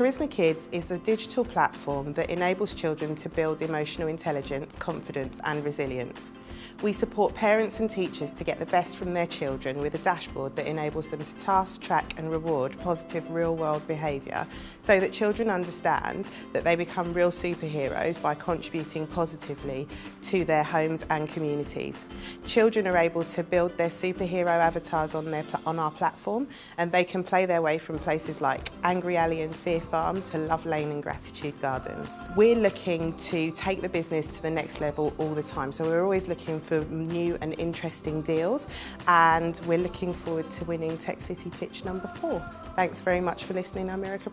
Charisma Kids is a digital platform that enables children to build emotional intelligence, confidence and resilience. We support parents and teachers to get the best from their children with a dashboard that enables them to task, track and reward positive real-world behaviour so that children understand that they become real superheroes by contributing positively to their homes and communities. Children are able to build their superhero avatars on, their, on our platform and they can play their way from places like Angry Alley and Fear Farm to Love Lane and Gratitude Gardens. We're looking to take the business to the next level all the time so we're always looking for new and interesting deals and we're looking forward to winning Tech City Pitch number four. Thanks very much for listening. I'm Erica.